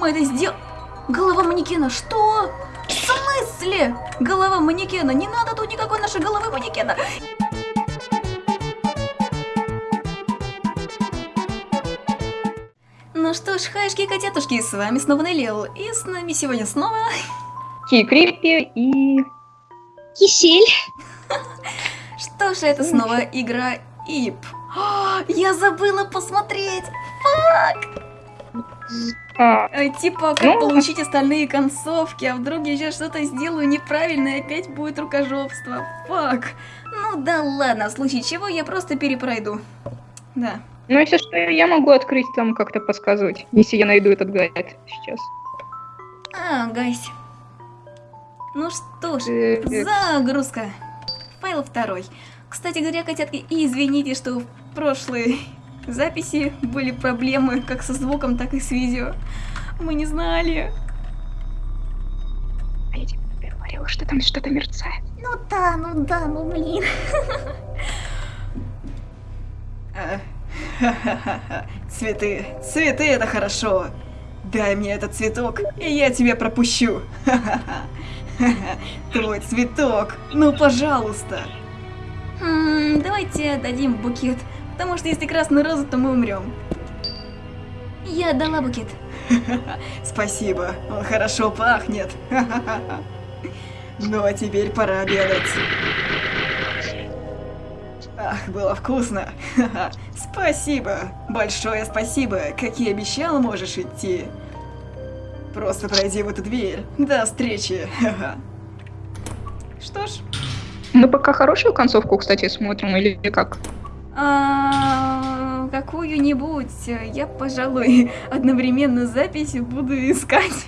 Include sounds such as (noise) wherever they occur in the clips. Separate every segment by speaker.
Speaker 1: Мы это сделали. Голова манекена, что? В смысле? Голова манекена, не надо тут никакой нашей головы манекена. Ну что ж, хаешки и котятушки, с вами снова Неллил, и с нами сегодня снова...
Speaker 2: Кикрипи и...
Speaker 3: Кисель. (laughs)
Speaker 1: Что же это снова игра ИП? О, (gasps) я забыла посмотреть! Фак!
Speaker 2: А,
Speaker 1: Ай, Типа, как
Speaker 2: Ну.
Speaker 1: получить остальные концовки, а вдруг я сейчас что-то сделаю неправильно и опять будет рукожопство. Фак. Ну да ладно, в случае чего я просто перепройду. Да.
Speaker 2: ну, если что, я могу открыть там как-то подсказывать, если я найду этот гайд сейчас.
Speaker 1: А, гайсь. Ну что ж,
Speaker 2: Э,
Speaker 1: загрузка. Файл второй. Кстати говоря, котятки, извините, что в прошлой записи были проблемы как со звуком, так и с видео. Мы не знали.
Speaker 2: А я тебе говорила, что там что-то мерцает.
Speaker 3: Ну да, ну да, ну блин. (laughs)
Speaker 1: Цветы, цветы это хорошо. Дай мне этот цветок, и я тебя пропущу. (laughs) Твой цветок, ну пожалуйста. Давайте дадим букет, потому что если красную розу, то мы умрем. Я отдала букет. (laughs) Спасибо, он хорошо пахнет. (laughs) Ну а теперь пора обедать. Ах, было вкусно. (laughs) Спасибо. Большое спасибо. Как и обещал, можешь идти. Просто пройди в эту дверь. До встречи. Что ж,
Speaker 2: Мы пока хорошую концовку, кстати, смотрим, или как?
Speaker 1: А, какую-нибудь я, пожалуй, (laughs) одновременно запись буду искать.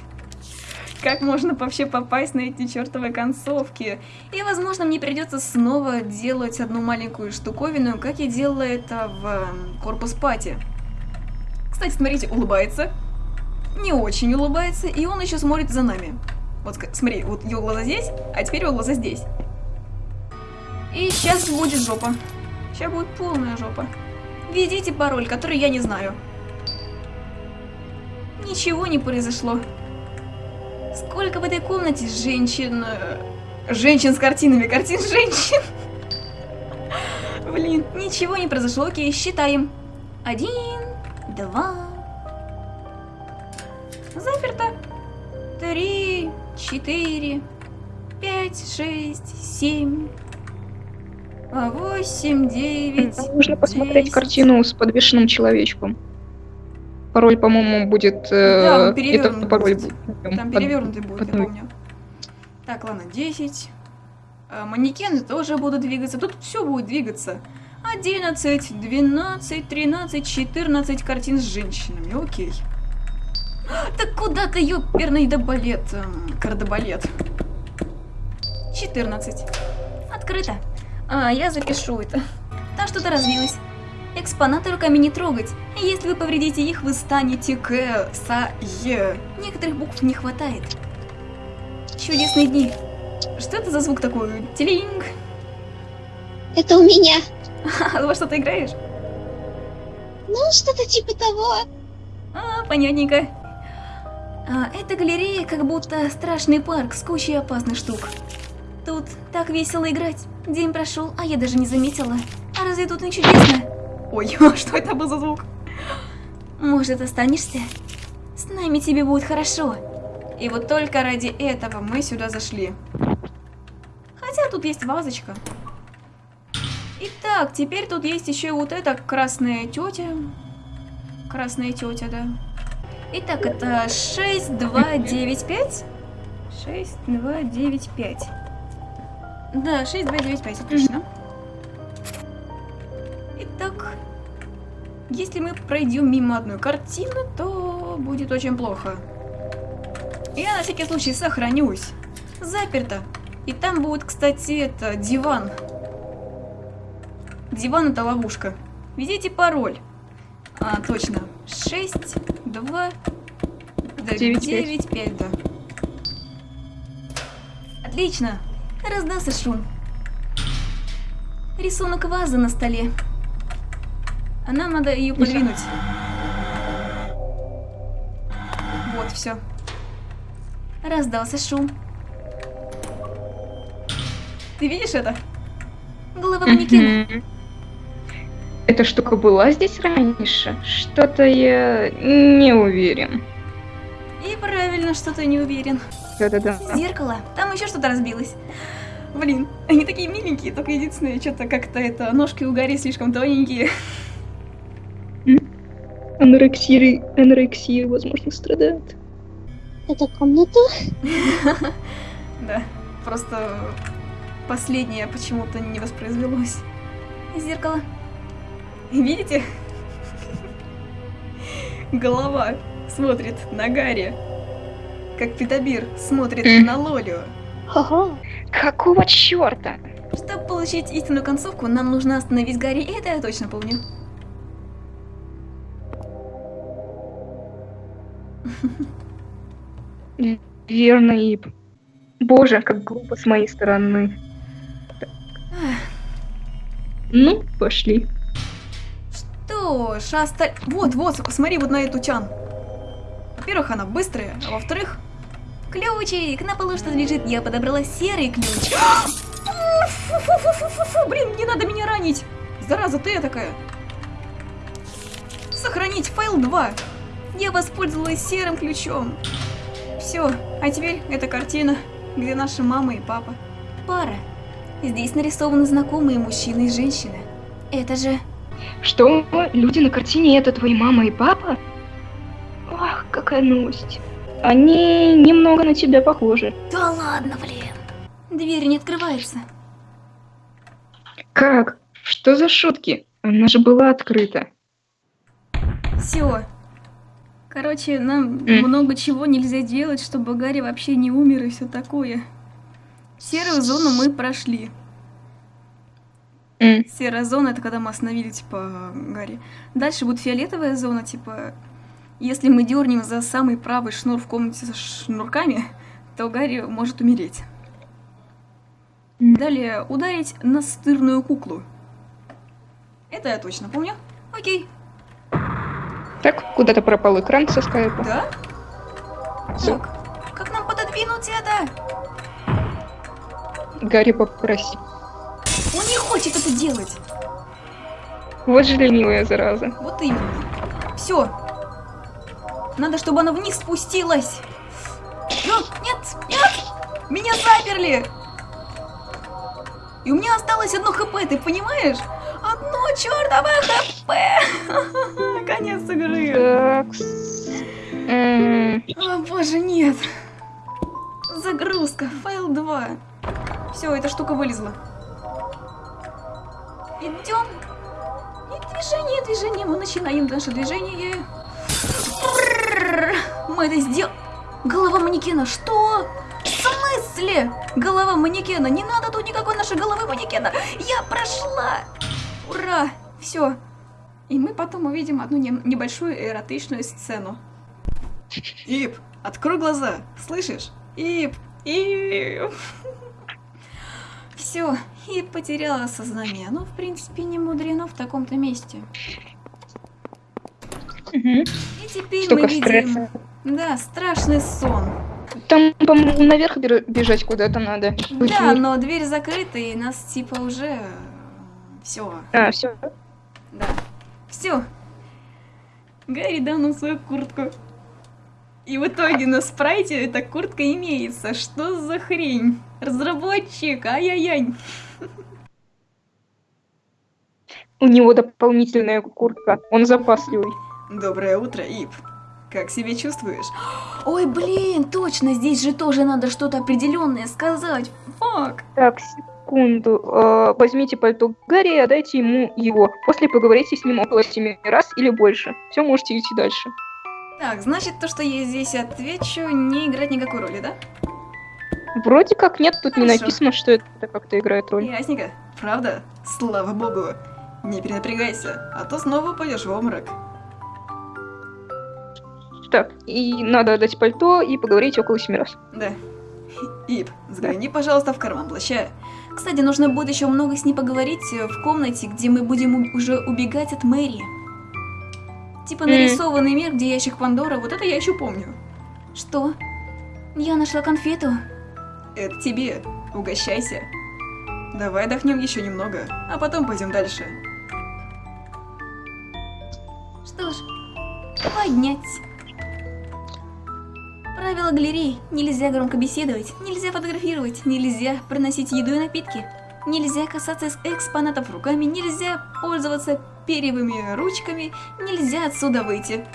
Speaker 1: Как можно вообще попасть на эти чертовы концовки? И, возможно, мне придется снова делать одну маленькую штуковину, как я делала это в эм, Корпус Пати. Кстати, смотрите, улыбается. Не очень улыбается, и он еще смотрит за нами. Вот смотри, вот его глаза здесь, а теперь его глаза здесь. И сейчас будет жопа. Сейчас будет полная жопа. Введите пароль, который я не знаю. Ничего не произошло. Сколько в этой комнате женщин... э, Женщин с картинами, картин женщин. (laughs) Блин, ничего не произошло. Окей, считаем. Один, два... Заперто. Три, четыре, пять, шесть, семь... а, Восемь, девять...
Speaker 2: Нужно посмотреть
Speaker 1: десять.
Speaker 2: картину с подвешенным человечком. Пароль, по-моему, будет... э,
Speaker 1: Да, он
Speaker 2: это
Speaker 1: перевёрнут
Speaker 2: пароль
Speaker 1: будет.
Speaker 2: будет.
Speaker 1: Там
Speaker 2: под-
Speaker 1: перевернутый будет, я
Speaker 2: под-
Speaker 1: помню. Так, ладно, 10. А, манекены тоже будут двигаться. Тут все будет двигаться. 11, 12, 13, 14 картин с женщинами. Окей. Так куда ты, ёперный добалет? Кардебалет. 14. Открыто. А, я запишу это. Там что-то развилось. Экспонаты руками не трогать. Если вы повредите их, вы станете к са е. Некоторых букв не хватает. Чудесные дни. Что это за звук такой? Телинг.
Speaker 3: Это у меня. (laughs)
Speaker 1: А, во что ты играешь?
Speaker 3: Ну, что-то типа того.
Speaker 1: А, понятненько. А, эта галерея как будто страшный парк с кучей опасных штук. Тут так весело играть. День прошел, а я даже не заметила. А разве тут не чудесно? Ой, (laughs) что это был за звук? Может, останешься? С нами тебе будет хорошо. И вот только ради этого мы сюда зашли. Хотя тут есть вазочка. Итак, теперь тут есть еще вот эта красная тетя. Красная тетя, да. Итак, это 6, 2, 9, 5. 6, 2, 9, 5. Да, 6, 2, 9, 5, отлично. Итак, если мы пройдем мимо одной картины, то будет очень плохо. Я на всякий случай сохранюсь. Заперто. И там будет, кстати, это диван. Диван это ловушка. Введите пароль. А, точно. 6, 2,
Speaker 2: Девять,
Speaker 1: 9, 5, да. Отлично. Раздался шум. Рисунок вазы на столе. А нам надо ее подвинуть. Вот, все. Раздался шум. Ты видишь это? Голова манекена.
Speaker 2: Эта штука была здесь раньше? Что-то я не уверен.
Speaker 1: И правильно, что ты не уверен.
Speaker 2: Да-да-да.
Speaker 1: Зеркало. Там еще что-то разбилось. Блин, они такие миленькие, только единственное, что-то как-то это, ножки у Гарри слишком тоненькие.
Speaker 2: Анорексия, анорексия, возможно, страдает.
Speaker 3: Это комната? (laughs)
Speaker 1: Да, просто последнее почему-то не воспроизвелось. Зеркало. Видите? (laughs) Голова смотрит на Гарри, как Питабир смотрит на Лолю.
Speaker 3: Ха-ха.
Speaker 2: Какого черта?
Speaker 1: Чтобы получить истинную концовку, нам нужно остановить Гарри, и это я точно помню.
Speaker 2: Верно, Ип. Боже, как глупо с моей стороны. Так. Ну, пошли.
Speaker 1: Что ж, осталь- Вот, вот, посмотри вот на эту чан. Во-первых, она быстрая, а во-вторых... Ключик! На полу что лежит, я подобрала серый ключ. Фу-фу-фу-фу-фу, Блин, не надо меня ранить! Зараза, ты такая. Сохранить файл 2. Я воспользовалась серым ключом. Все, а теперь эта картина, где наши мама и папа. Пара. Здесь нарисованы знакомые мужчина и женщина. Это же...
Speaker 2: Что? Люди на картине это твои мама и папа? Ах, какая новость. Они немного на тебя похожи.
Speaker 1: Да ладно, блин. Дверь не открывается.
Speaker 2: Как? Что за шутки? Она же была открыта.
Speaker 1: Все. Короче, нам
Speaker 2: М.
Speaker 1: много чего нельзя делать, чтобы Гарри вообще не умер и все такое. Серую зону мы прошли.
Speaker 2: М,
Speaker 1: Серая зона это когда мы остановили, типа, Гарри. Дальше будет фиолетовая зона, типа, если мы дернем за самый правый шнур в комнате со шнурками, то Гарри может умереть. Далее ударить на стырную куклу. Это я точно помню. Окей.
Speaker 2: Так, куда-то пропал экран со скайпа.
Speaker 1: Да? Так, как нам пододвинуть это?
Speaker 2: Гарри попроси.
Speaker 1: Он не хочет это делать.
Speaker 2: Вот же ленивая зараза.
Speaker 1: Вот именно. Все. Надо, чтобы она вниз спустилась. Ну, нет, нет! Меня заперли! И у меня осталось одно хп, ты понимаешь? Одно чертово хп! (laughs) Конец игры. О боже, нет. Загрузка, файл 2. Все, эта штука вылезла. Идем. И движение, движение. Мы начинаем наше движение. Мы это сделали. Голова манекена, что? В смысле? Голова манекена. Не надо тут никакой нашей головы манекена. Я прошла. Ура. Все. И мы потом увидим одну не- небольшую эротичную сцену. Ип, открой глаза, слышишь? Ип, Ип. Все, Ип потеряла сознание. Ну, в принципе, не мудрено в таком-то месте.
Speaker 2: мгм.
Speaker 1: И теперь
Speaker 2: Столько
Speaker 1: мы видим...
Speaker 2: стресса.
Speaker 1: Да, страшный сон.
Speaker 2: Там, по-моему, наверх бежать куда-то надо.
Speaker 1: Да, но дверь закрыта, и нас типа уже... Все,
Speaker 2: А, все.
Speaker 1: да. Все. Гарри дал нам свою куртку. И в итоге на спрайте эта куртка имеется. Что за хрень? Разработчик, ай-яй-яй.
Speaker 2: У него дополнительная куртка. Он запасливый.
Speaker 1: Доброе утро, Ип. Как себя чувствуешь? Ой, блин, точно, здесь же тоже надо что-то определенное сказать. Фак.
Speaker 2: Так, секунду. Э, возьмите пальто Гарри и отдайте ему его. После поговорите с ним около семи раз или больше. Все, можете идти дальше.
Speaker 1: Так, значит, то, что я здесь отвечу, не играет никакой роли, да?
Speaker 2: Вроде как нет, тут не
Speaker 1: Хорошо.
Speaker 2: написано, что это как-то играет роль.
Speaker 1: Ясненько. Правда? Слава богу. Не перенапрягайся, а то снова упадешь в обморок.
Speaker 2: Так, и надо отдать пальто и поговорить около семи раз.
Speaker 1: Да. Ип, загляни, пожалуйста, в карман плаща. Кстати, нужно будет еще много с ней поговорить э, в комнате, где мы будем уже убегать от Мэри. Типа нарисованный мир, где ящик Пандора, вот это я еще помню. Что? Я нашла конфету. Это тебе. Угощайся. Давай отдохнем еще немного, а потом пойдем дальше. Что ж, поднять. Правила галереи. Нельзя громко беседовать, нельзя фотографировать, нельзя приносить еду и напитки. Нельзя касаться экспонатов руками, нельзя пользоваться перьевыми ручками, нельзя отсюда выйти.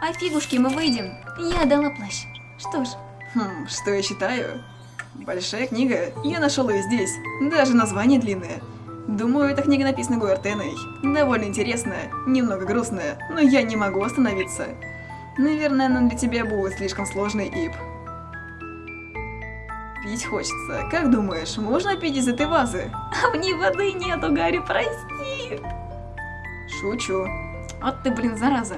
Speaker 1: А фигушки мы выйдем. Я дала плащ. Что ж. Хм, что я считаю? Большая книга. Я нашел ее здесь. Даже название длинное. Думаю, эта книга написана Гуартеной. Довольно интересная, немного грустная, но я не могу остановиться. Наверное, она для тебя будет слишком сложной, Ип. Пить хочется. Как думаешь, можно пить из этой вазы? А в ней воды нету, Гарри, прости. Шучу. Вот ты, блин, зараза.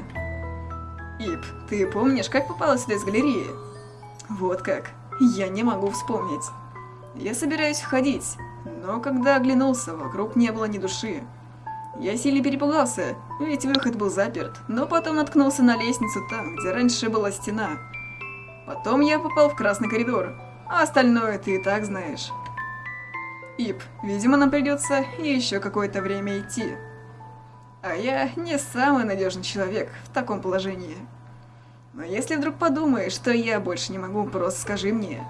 Speaker 1: Ип, ты помнишь, как попала сюда из галереи? Вот как. Я не могу вспомнить. Я собираюсь входить, но когда оглянулся, вокруг не было ни души. Я сильно перепугался, ведь выход был заперт, но потом наткнулся на лестницу там, где раньше была стена. Потом я попал в красный коридор, а остальное ты и так знаешь. Ип, видимо, нам придется еще какое-то время идти. А я не самый надежный человек в таком положении. Но если вдруг подумаешь, что я больше не могу, просто скажи мне.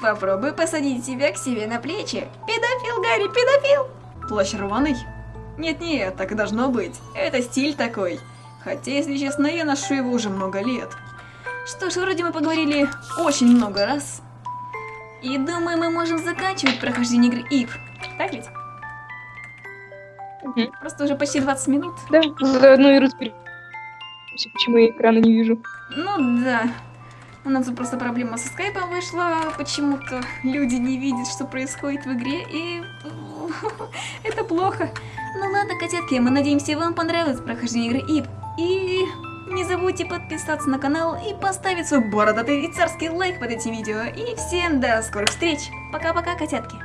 Speaker 1: Попробуй посадить себя к себе на плечи. Педофил, Гарри, педофил! Плащ рваный? Нет-нет, так и должно быть. Это стиль такой. Хотя, если честно, я ношу его уже много лет. Что ж, вроде мы поговорили очень много раз. И думаю, мы можем заканчивать прохождение игры Ив. Так ведь?
Speaker 2: Мгм.
Speaker 1: Просто уже почти 20 минут.
Speaker 2: Да, заодно и разберемся, почему я экрана не вижу.
Speaker 1: Ну да. У нас просто проблема со скайпом вышла. Почему-то люди не видят, что происходит в игре, и (laughs) это плохо. Ну ладно, котятки, мы надеемся, вам понравилось прохождение игры ИП. И не забудьте подписаться на канал и поставить свой бородатый и царский лайк под этим видео. И всем до скорых встреч. Пока-пока, котятки.